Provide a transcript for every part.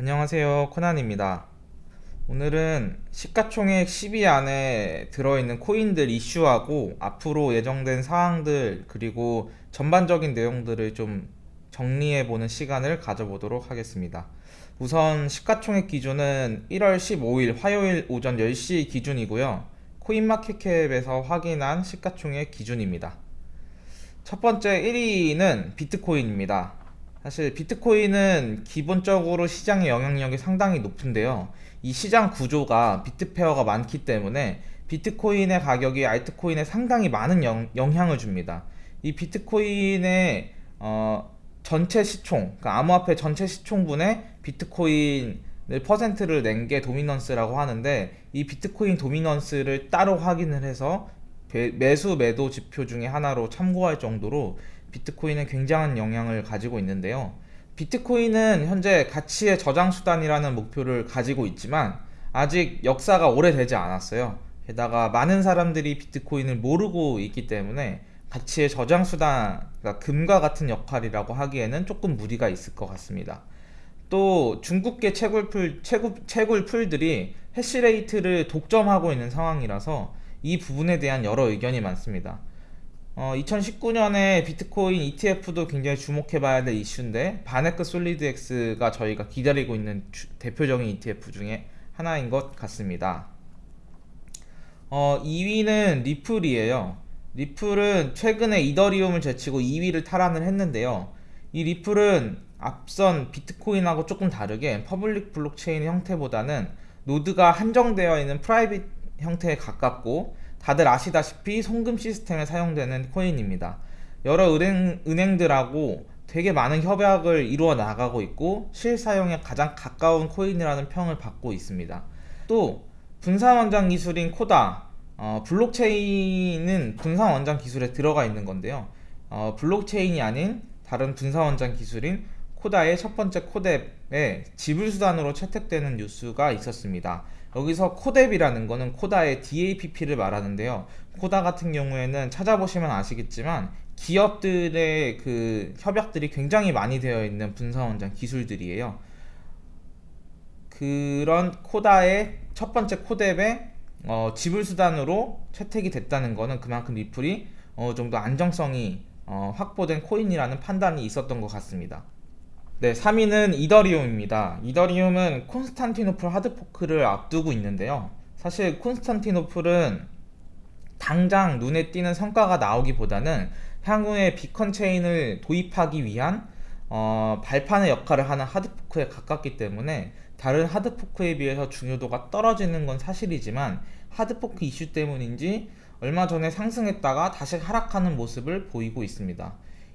안녕하세요. 코난입니다. 오늘은 시가총액 10위 안에 들어있는 코인들 이슈하고 앞으로 예정된 사항들 그리고 전반적인 내용들을 좀 정리해보는 시간을 가져보도록 하겠습니다. 우선 시가총액 기준은 1월 15일 화요일 오전 10시 기준이고요. 코인마켓캡에서 확인한 시가총액 기준입니다. 첫 번째 1위는 비트코인입니다 사실 비트코인은 기본적으로 시장의 영향력이 상당히 높은데요. 이 시장 구조가 비트페어가 많기 때문에 비트코인의 가격이 알트코인에 상당히 많은 영, 향을 줍니다. 이 비트코인의 어, 전체 시총 그러니까 암호화폐 전체 시총분의 비트코인을 퍼센트를 낸 게 도미넌스라고 하는데 이 비트코인 도미넌스를 따로 확인을 해서 매수 매도 지표 중에 하나로 참고할 정도로 비트코인은 굉장한 영향을 가지고 있는데요. 비트코인은 현재 가치의 저장 수단이라는 목표를 가지고 있지만 아직 역사가 오래되지 않았어요. 게다가 많은 사람들이 비트코인을 모르고 있기 때문에 가치의 저장 수단 그러니까 금과 같은 역할이라고 하기에는 조금 무리가 있을 것 같습니다. 또 중국계 채굴풀, 채굴, 채굴풀들이 해시레이트를 독점하고 있는 상황이라서 이 부분에 대한 여러 의견이 많습니다 어, 2019년에 비트코인 ETF도 굉장히 주목해봐야 될 이슈인데 VanEck SolidX가 저희가 기다리고 있는 주, 대표적인 ETF 중에 하나인 것 같습니다. 어, 2위는 리플이에요. 리플은 최근에 이더리움을 제치고 2위를 탈환을 했는데요. 이 리플은 앞선 비트코인하고 조금 다르게 public 블록체인 형태보다는 노드가 한정되어 있는 private 형태에 가깝고 다들 아시다시피 송금 시스템에 사용되는 코인입니다. 여러 은행, 은행들하고 되게 많은 협약을 이루어 나가고 있고 실사용에 가장 가까운 코인이라는 평을 받고 있습니다. 또 분산원장 기술인 Corda 어, 블록체인은 분산원장 기술에 들어가 있는 건데요. 어, 블록체인이 아닌 다른 분산원장 기술인 코다의 첫 번째 코뎁에 지불수단으로 채택되는 뉴스가 있었습니다. 여기서 코뎁이라는 거는 코다의 DAPP를 말하는데요. 코다 같은 경우에는 찾아보시면 아시겠지만 기업들의 그 협약들이 굉장히 많이 되어 있는 분산원장 기술들이에요. 그런 코다의 첫 번째 코뎁에 어, 지불수단으로 채택이 됐다는 것은 그만큼 리플이 어느 정도 안정성이 어, 확보된 코인이라는 판단이 있었던 것 같습니다. 네, 3위는 이더리움입니다. 이더리움은 콘스탄티노플 하드포크를 앞두고 있는데요. 사실 콘스탄티노플은 당장 눈에 띄는 성과가 나오기보다는 향후에 비컨 체인을 도입하기 위한 어, 발판의 역할을 하는 하드포크에 가깝기 때문에 다른 하드포크에 비해서 중요도가 떨어지는 건 사실이지만 hard fork 이슈 때문인지 얼마 전에 상승했다가 다시 하락하는 모습을 보이고 있습니다.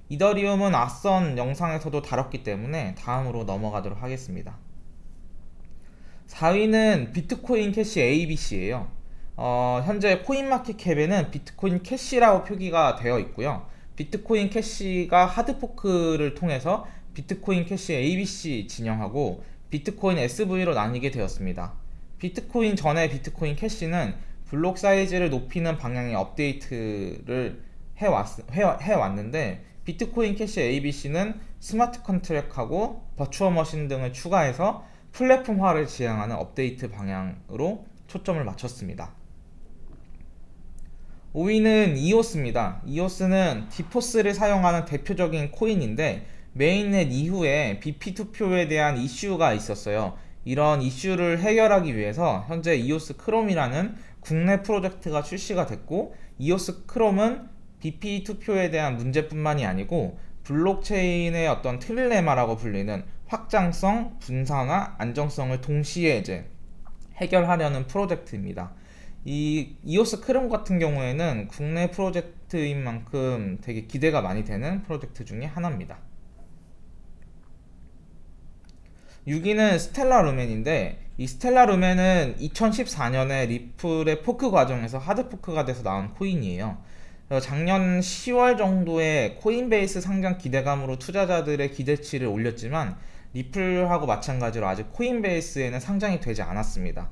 이더리움은 앞선 영상에서도 다뤘기 때문에 다음으로 넘어가도록 하겠습니다. 4위는 비트코인 캐시 ABC예요. 어, 현재 CoinMarketCap에는 비트코인 캐시라고 표기가 되어 있고요. 비트코인 캐시가 hard fork를 통해서 비트코인 캐시 ABC 진영하고 비트코인 SV로 나뉘게 되었습니다. 비트코인 전에 비트코인 캐시는 블록 사이즈를 높이는 방향의 업데이트를 해왔, 해왔는데 비트코인 캐시 ABC는 smart contract하고 virtual machine 등을 추가해서 플랫폼화를 지향하는 업데이트 방향으로 초점을 맞췄습니다. 5위는 이오스입니다. 이오스는 DPoS를 사용하는 대표적인 코인인데 mainnet 이후에 BP 투표에 대한 이슈가 있었어요. 이런 이슈를 해결하기 위해서 현재 이오스 크롬이라는 국내 프로젝트가 출시가 됐고 이오스 크롬은 BP 투표에 대한 문제뿐만이 아니고 블록체인의 어떤 trilemma라고 불리는 확장성, 분산화, 안정성을 동시에 이제 해결하려는 프로젝트입니다. 이 이오스 크롬 같은 경우에는 국내 프로젝트인 만큼 되게 기대가 많이 되는 프로젝트 중에 하나입니다. 6위는 스텔라 루멘인데 이 스텔라 루멘은 2014년에 리플의 포크 과정에서 hard fork가 돼서 나온 코인이에요. 작년 10월 정도에 Coinbase 상장 기대감으로 투자자들의 기대치를 올렸지만 리플하고 마찬가지로 아직 Coinbase에는 상장이 되지 않았습니다.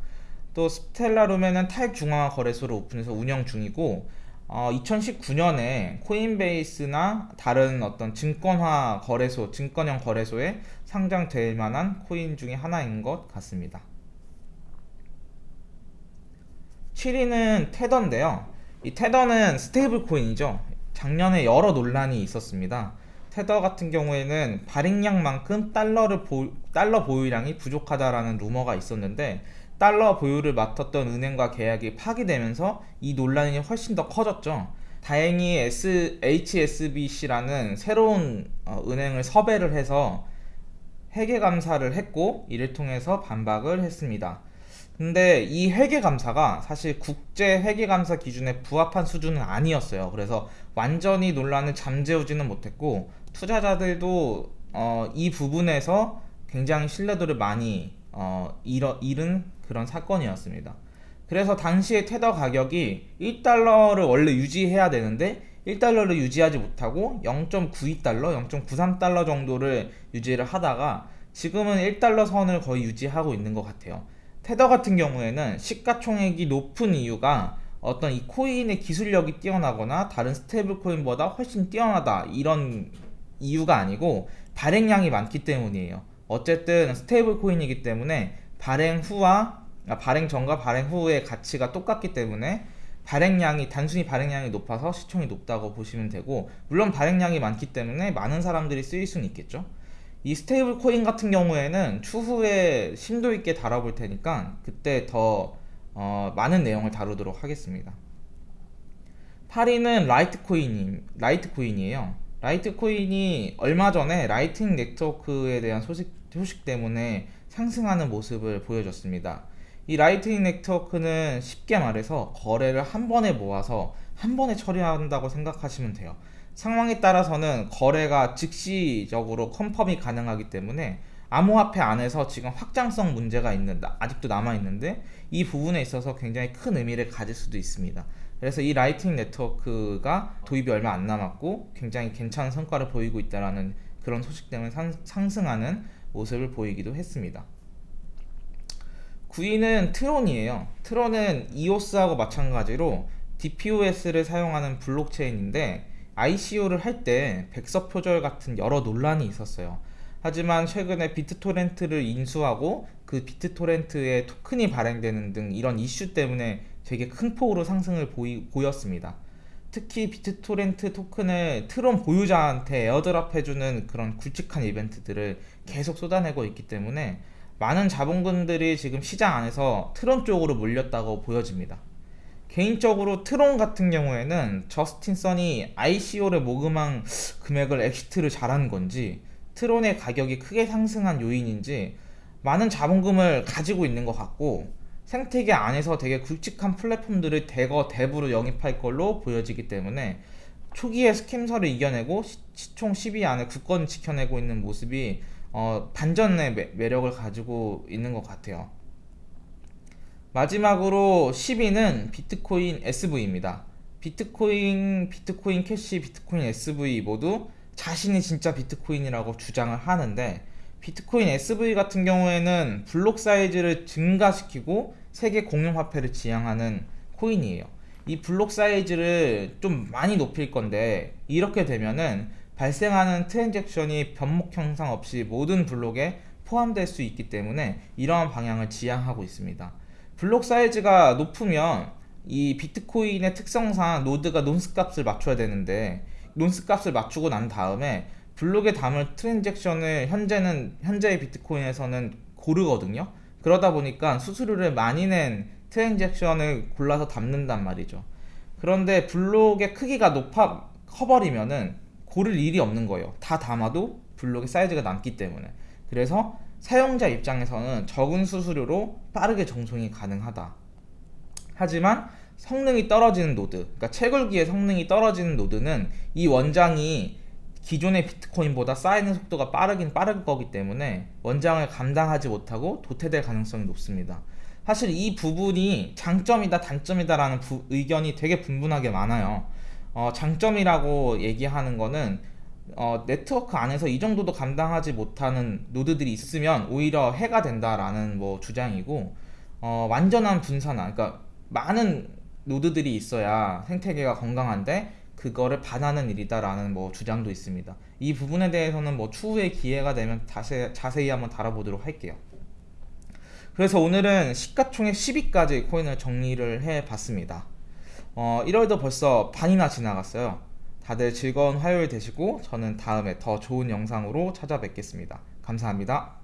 또 스텔라 루멘은 탈중앙화 거래소를 오픈해서 운영 중이고 어, 2019년에 Coinbase나 다른 어떤 증권화 거래소, 증권형 거래소에 상장될 만한 코인 중에 하나인 것 같습니다. 7위는 테더인데요. 이 테더는 stable coin이죠. 작년에 여러 논란이 있었습니다. 테더 같은 경우에는 발행량만큼 달러를 보, 달러 보유량이 부족하다라는 루머가 있었는데 달러 보유를 맡았던 은행과 계약이 파기되면서 이 논란이 훨씬 더 커졌죠. 다행히 S, HSBC라는 새로운 어, 은행을 섭외를 해서 회계 감사를 했고 이를 통해서 반박을 했습니다. 근데 이 회계 감사가 사실 국제 회계 감사 기준에 부합한 수준은 아니었어요. 그래서 완전히 논란을 잠재우지는 못했고 투자자들도 어, 이 부분에서 굉장히 신뢰도를 많이 어, 잃어, 잃은 그런 사건이었습니다. 그래서 당시에 테더 가격이 1달러를 원래 유지해야 되는데 1달러를 유지하지 못하고 0.92달러, 0.93달러 정도를 유지를 하다가 지금은 1달러 선을 거의 유지하고 있는 것 같아요. 테더 같은 경우에는 시가총액이 높은 이유가 어떤 이 코인의 기술력이 뛰어나거나 다른 stable coin보다 훨씬 뛰어나다 이런 이유가 아니고 발행량이 많기 때문이에요. 어쨌든 stable coin이기 때문에 발행 후와 아, 발행 전과 발행 후의 가치가 똑같기 때문에 발행량이 단순히 발행량이 높아서 시총이 높다고 보시면 되고 물론 발행량이 많기 때문에 많은 사람들이 쓰일 수는 있겠죠. 이 stable coin 같은 경우에는 추후에 심도 있게 다뤄볼 테니까 그때 더 어, 많은 내용을 다루도록 하겠습니다. 8위는 라이트코인이, 라이트코인이에요. 라이트코인이 얼마 전에 Lightning Network에 대한 소식, 소식 때문에 상승하는 모습을 보여줬습니다. 이 Lightning Network는 쉽게 말해서 거래를 한 번에 모아서 한 번에 처리한다고 생각하시면 돼요. 상황에 따라서는 거래가 즉시적으로 confirm이 가능하기 때문에 암호화폐 안에서 지금 확장성 문제가 있는 아직도 남아 있는데 이 부분에 있어서 굉장히 큰 의미를 가질 수도 있습니다. 그래서 이 Lightning Network가 도입이 얼마 안 남았고 굉장히 괜찮은 성과를 보이고 있다라는 그런 소식 때문에 상, 상승하는 모습을 보이기도 했습니다. 9위는 트론이에요. 트론은 이오스하고 마찬가지로 DPoS를 사용하는 블록체인인데 ICO를 할 때 백서 표절 같은 여러 논란이 있었어요. 하지만 최근에 비트토렌트를 인수하고 그 비트토렌트에 토큰이 발행되는 등 이런 이슈 때문에 되게 큰 폭으로 상승을 보이, 보였습니다. 특히 비트토렌트 토큰을 트론 보유자한테 airdrop 해주는 그런 굵직한 이벤트들을 계속 쏟아내고 있기 때문에 많은 자본금들이 지금 시장 안에서 트론 쪽으로 몰렸다고 보여집니다. 개인적으로 트론 같은 경우에는 저스틴 선이 ICO를 모금한 금액을 exit를 잘한 건지 트론의 가격이 크게 상승한 요인인지 많은 자본금을 가지고 있는 것 같고 생태계 안에서 되게 굵직한 플랫폼들을 대거 내부로 영입할 걸로 보여지기 때문에 초기에 scam설을 이겨내고 시, 총 10위 안에 굳건 지켜내고 있는 모습이 어, 반전의 매, 력을 가지고 있는 것 같아요. 마지막으로 10위는 비트코인 SV입니다. 비트코인, 비트코인 캐시, 비트코인 SV 모두 자신이 진짜 비트코인이라고 주장을 하는데 비트코인 SV 같은 경우에는 블록 사이즈를 증가시키고 세계 공용화폐를 지향하는 코인이에요. 이 블록 사이즈를 좀 많이 높일 건데 이렇게 되면은 발생하는 transaction이 병목 현상 없이 모든 블록에 포함될 수 있기 때문에 이러한 방향을 지향하고 있습니다. 블록 사이즈가 높으면 이 비트코인의 특성상 노드가 nonce 값을 맞춰야 되는데 nonce 값을 맞추고 난 다음에 블록에 담을 transaction을 현재는 현재의 비트코인에서는 고르거든요. 그러다 보니까 수수료를 많이 낸 transaction을 골라서 담는단 말이죠. 그런데 블록의 크기가 높아 커버리면은 고를 일이 없는 거예요. 다 담아도 블록의 사이즈가 남기 때문에. 그래서 사용자 입장에서는 적은 수수료로 빠르게 전송이 가능하다. 하지만 성능이 떨어지는 노드, 그러니까 채굴기의 성능이 떨어지는 노드는 이 원장이 기존의 비트코인보다 쌓이는 속도가 빠르긴 빠를 거기 때문에 원장을 감당하지 못하고 도태될 가능성이 높습니다. 사실 이 부분이 장점이다 단점이다라는 부, 의견이 되게 분분하게 많아요. 어, 장점이라고 얘기하는 거는 어, 네트워크 안에서 이 정도도 감당하지 못하는 노드들이 있으면 오히려 해가 된다라는 뭐 주장이고 어, 완전한 분산화, 그러니까 많은 노드들이 있어야 생태계가 건강한데 그거를 반하는 일이다라는 뭐 주장도 있습니다. 이 부분에 대해서는 뭐 추후에 기회가 되면 다시 자세히 한번 다뤄보도록 할게요. 그래서 오늘은 시가총액 10위까지 코인을 정리를 해봤습니다. 어, 1월도 벌써 반이나 지나갔어요. 다들 즐거운 화요일 되시고 저는 다음에 더 좋은 영상으로 찾아뵙겠습니다. 감사합니다.